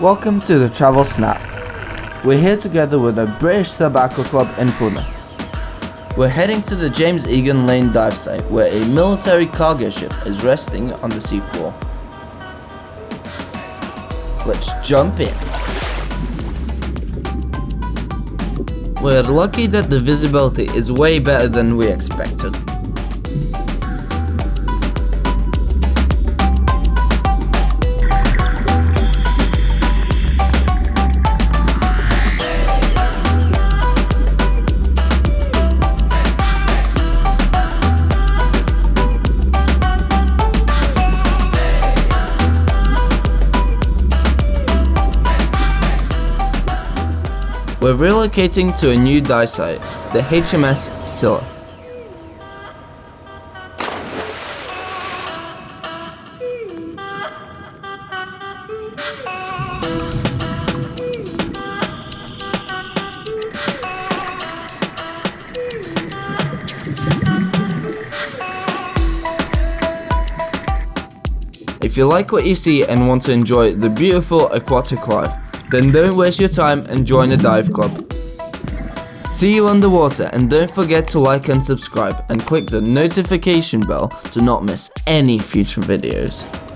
Welcome to the Travel Snap. We're here together with the British Aqua Club in Plymouth. We're heading to the James Eagan Layne dive site where a military cargo ship is resting on the seafloor. Let's jump in. We're lucky that the visibility is way better than we expected. We're relocating to a new dive site, the HMS Scylla. If you like what you see and want to enjoy the beautiful aquatic life, then don't waste your time and join a dive club. See you underwater and don't forget to like and subscribe and click the notification bell to not miss any future videos.